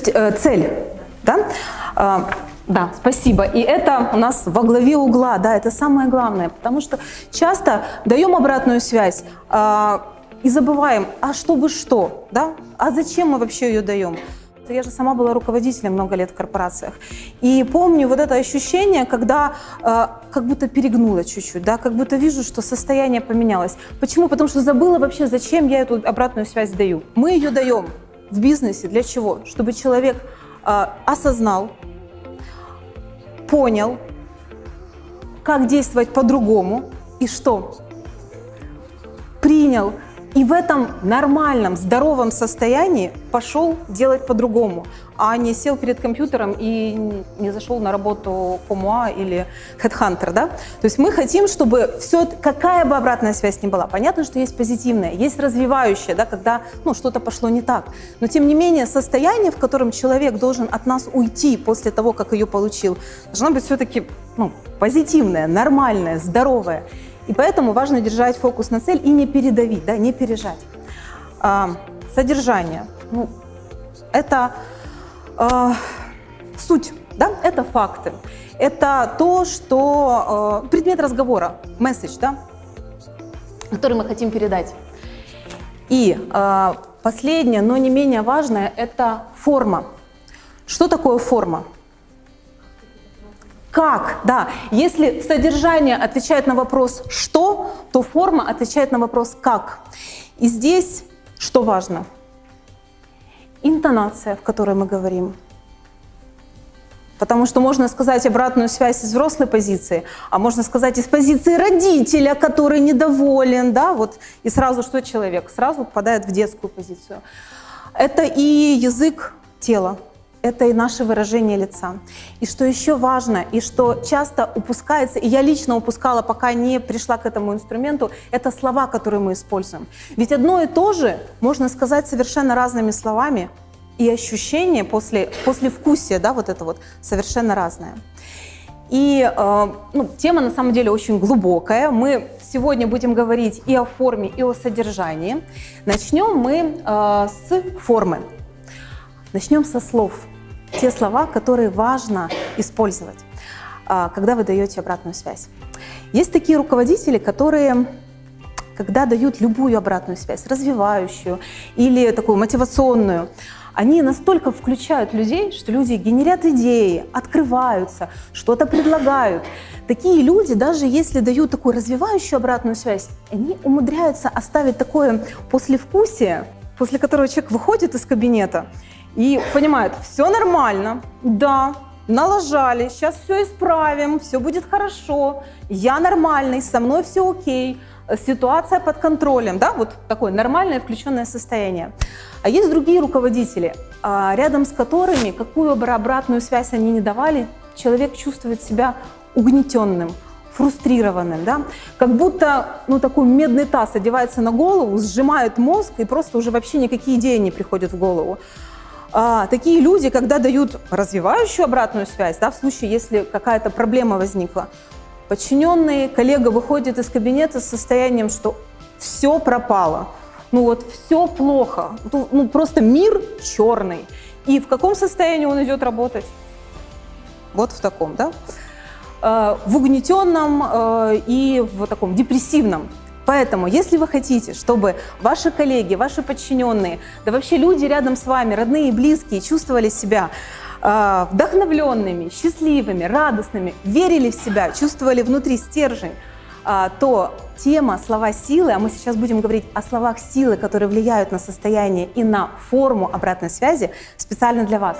есть э, цель, да? Э, да, спасибо. И это у нас во главе угла, да, это самое главное, потому что часто даем обратную связь э, и забываем, а чтобы что, да? А зачем мы вообще ее даем? Я же сама была руководителем много лет в корпорациях. И помню вот это ощущение, когда э, как будто перегнула чуть-чуть, да, как будто вижу, что состояние поменялось. Почему? Потому что забыла вообще, зачем я эту обратную связь даю. Мы ее даем в бизнесе для чего? Чтобы человек э, осознал, понял, как действовать по-другому и что? Принял и в этом нормальном, здоровом состоянии пошел делать по-другому, а не сел перед компьютером и не зашел на работу Комуа или Headhunter. Да? То есть мы хотим, чтобы все, какая бы обратная связь ни была, понятно, что есть позитивная, есть развивающая, да, когда ну, что-то пошло не так. Но тем не менее состояние, в котором человек должен от нас уйти после того, как ее получил, должно быть все-таки ну, позитивное, нормальное, здоровое. И поэтому важно держать фокус на цель и не передавить, да, не пережать. А, содержание. Ну, это а, суть, да, это факты. Это то, что а, предмет разговора, месседж, да, который мы хотим передать. И а, последнее, но не менее важное, это форма. Что такое форма? Как? Да. Если содержание отвечает на вопрос «что», то форма отвечает на вопрос «как». И здесь что важно? Интонация, в которой мы говорим. Потому что можно сказать обратную связь из взрослой позиции, а можно сказать из позиции родителя, который недоволен, да, вот, и сразу что человек? Сразу попадает в детскую позицию. Это и язык тела, это и наше выражение лица. И что еще важно, и что часто упускается, и я лично упускала, пока не пришла к этому инструменту, это слова, которые мы используем. Ведь одно и то же можно сказать совершенно разными словами, и ощущение после, после вкусия, да, вот это вот, совершенно разное. И э, ну, тема на самом деле очень глубокая. Мы сегодня будем говорить и о форме, и о содержании. Начнем мы э, с формы. Начнем со слов те слова, которые важно использовать, а, когда вы даете обратную связь. Есть такие руководители, которые когда дают любую обратную связь, развивающую или такую мотивационную, они настолько включают людей, что люди генерят идеи, открываются, что-то предлагают. Такие люди, даже если дают такую развивающую обратную связь, они умудряются оставить такое послевкусие, после которого человек выходит из кабинета и понимают, все нормально, да, налажали, сейчас все исправим, все будет хорошо, я нормальный, со мной все окей, ситуация под контролем, да, вот такое нормальное включенное состояние. А есть другие руководители, а, рядом с которыми, какую бы обратную связь они не давали, человек чувствует себя угнетенным, фрустрированным, да? как будто ну, такой медный таз одевается на голову, сжимает мозг и просто уже вообще никакие идеи не приходят в голову а, такие люди, когда дают развивающую обратную связь, да, в случае, если какая-то проблема возникла, подчиненный, коллега выходит из кабинета с состоянием, что все пропало, ну вот все плохо, ну, ну просто мир черный. И в каком состоянии он идет работать? Вот в таком, да? А, в угнетенном а, и в таком депрессивном. Поэтому, если вы хотите, чтобы ваши коллеги, ваши подчиненные, да вообще люди рядом с вами, родные и близкие, чувствовали себя э, вдохновленными, счастливыми, радостными, верили в себя, чувствовали внутри стержень, э, то тема «Слова силы», а мы сейчас будем говорить о словах силы, которые влияют на состояние и на форму обратной связи, специально для вас.